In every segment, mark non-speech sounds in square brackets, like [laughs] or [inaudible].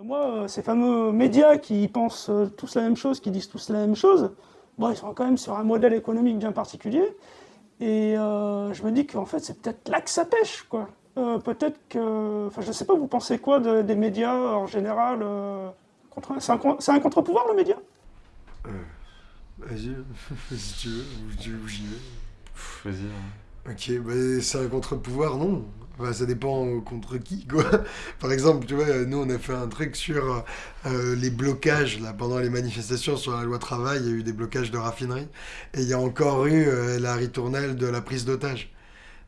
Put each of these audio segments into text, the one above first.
Moi, ces fameux médias qui pensent tous la même chose, qui disent tous la même chose, bon, ils sont quand même sur un modèle économique bien particulier. Et euh, je me dis qu'en fait, c'est peut-être là que ça pêche, quoi. Euh, peut-être que... Enfin, je sais pas, vous pensez quoi des médias en général euh, C'est un, contre-pouvoir, le média? Vas-y, [laughs] si tu veux, ou j'y vais. Vas-y. Ok, bah, c'est un contre-pouvoir, non. Ça dépend contre qui, quoi. [laughs] Par exemple, tu vois, nous, on a fait un truc sur euh, les blocages, là, pendant les manifestations sur la loi travail, il y a eu des blocages de raffinerie, et il y a encore eu euh, la ritournelle de la prise d'otage.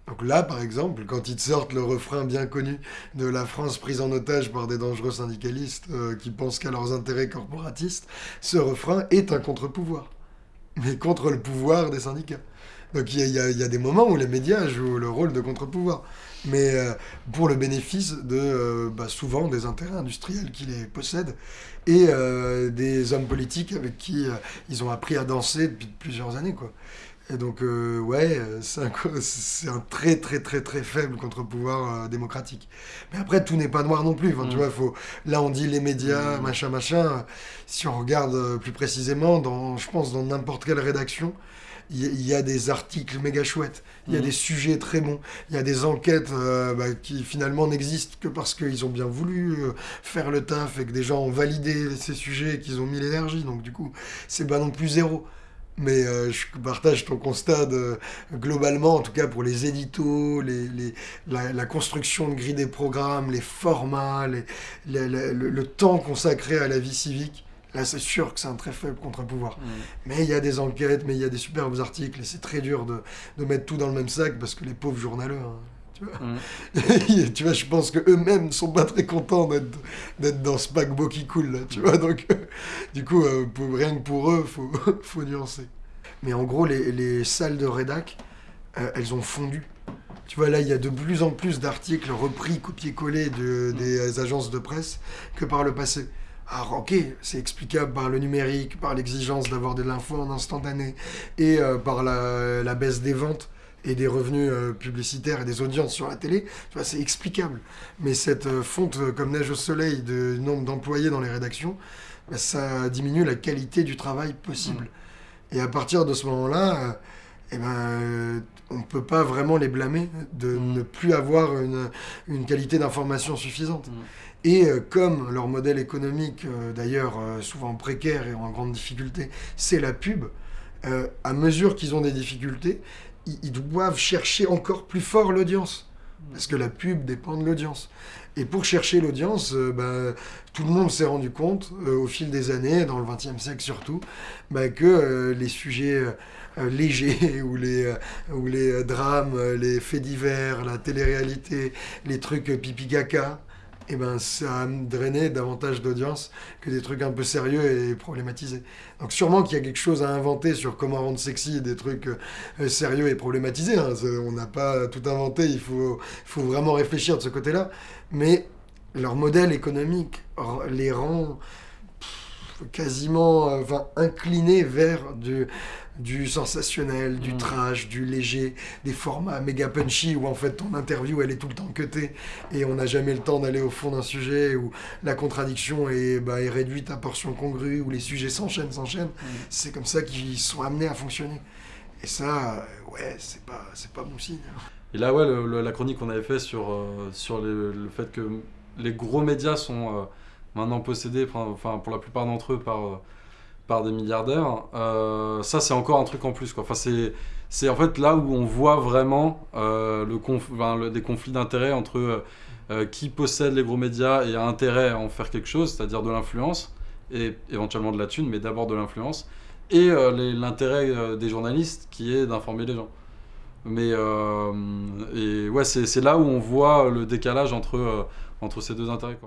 Donc là, par exemple, quand ils te sortent le refrain bien connu de la France prise en otage par des dangereux syndicalistes euh, qui pensent qu'à leurs intérêts corporatistes, ce refrain est un contre-pouvoir. Mais contre le pouvoir des syndicats. Donc il y, a, des moments où les médias jouent le rôle de contre-pouvoir. Mais euh, pour le bénéfice de euh, bah, souvent des intérêts industriels qui les possèdent et euh, des hommes politiques avec qui ils ont appris à danser depuis plusieurs années. Quoi. Et donc, ouais, c'est un, très, très, très, très faible contre-pouvoir démocratique. Mais après, tout n'est pas noir non plus. tu mm. vois, faut... Là, on dit les médias, mm. machin, machin. Si on regarde plus précisément, dans, je pense, dans n'importe quelle rédaction, il y, a des articles méga chouettes, il y a mhm. des sujets très bons, il y a des enquêtes euh, bah, qui finalement n'existent que parce qu'ils ont bien voulu euh, faire le taf et que des gens ont validé ces sujets et qu'ils ont mis l'énergie. Donc du coup, c'est pas non plus zéro. Mais euh, je partage ton constat de, globalement, en tout cas pour les éditos, les, les, la, construction de grilles des programmes, les formats, les, le, temps consacré à la vie civique. Là, c'est sûr que c'est un très faible contre-pouvoir. Mm. Mais il y a des enquêtes, mais il y a des superbes articles, et c'est très dur de, de, mettre tout dans le même sac parce que les pauvres journaleux, hein, tu vois. Mm. [laughs] tu vois, je pense qu'eux-mêmes ne sont pas très contents d'être dans ce paquebot qui coule, là, tu vois. Donc, [laughs] du coup, euh, rien que pour eux, il faut, [laughs] faut nuancer. Mais en gros, les, les salles de rédac, euh, elles ont fondu. Tu vois, là, il y a de plus en plus d'articles repris, copiés-collés de, mm. des agences de presse que par le passé. Alors ok, c'est explicable par le numérique, par l'exigence d'avoir de l'info en instantané et euh, par la, baisse des ventes et des revenus euh, publicitaires et des audiences sur la télé, tu vois, c'est explicable. Mais cette euh, fonte comme neige au soleil de nombre d'employés dans les rédactions, bah, ça diminue la qualité du travail possible. Mmh. Et à partir de ce moment-là, eh ben, on ne peut pas vraiment les blâmer de mmh. ne plus avoir une, une qualité d'information suffisante. Mmh. Et euh, comme leur modèle économique, euh, d'ailleurs euh, souvent précaire et en grande difficulté, c'est la pub, à mesure qu'ils ont des difficultés, ils, doivent chercher encore plus fort l'audience. Parce que la pub dépend de l'audience. Et pour chercher l'audience, ben, tout le monde s'est rendu compte, au fil des années, dans le XXe siècle surtout, ben, que les sujets légers, [laughs] ou les, ou les drames, les faits divers, la télé-réalité, les trucs pipi-caca, et eh ben, ça a drainé davantage d'audience que des trucs un peu sérieux et problématisés. Donc sûrement qu'il y a quelque chose à inventer sur comment rendre sexy des trucs euh, sérieux et problématisés. Hein. On n'a pas tout inventé, il faut, faut vraiment réfléchir de ce côté-là. Mais leur modèle économique les rend quasiment enfin, inclinés vers du du sensationnel, du mm. trash, du léger, des formats méga punchy où en fait ton interview elle est tout le temps cutée et on n'a jamais le temps d'aller au fond d'un sujet où la contradiction est, bah, est réduite à portion congrue, où les sujets s'enchaînent, s'enchaînent. Mm. C'est comme ça qu'ils sont amenés à fonctionner. Et ça, euh, ouais, c'est pas, c'est pas bon signe. Et là, ouais, la chronique qu'on avait fait sur, euh, sur le, fait que les gros médias sont euh, maintenant possédés, pour la plupart d'entre eux, par par des milliardaires, euh, ça c'est encore un truc en plus. Quoi. Enfin, c'est en fait là où on voit vraiment euh, le des conflits d'intérêts entre euh, qui possède les gros médias et a intérêt à en faire quelque chose, c'est-à-dire de l'influence, et éventuellement de la thune, mais d'abord de l'influence, et l'intérêt des journalistes qui est d'informer les gens. Mais et ouais, c'est là où on voit le décalage entre, entre ces deux intérêts.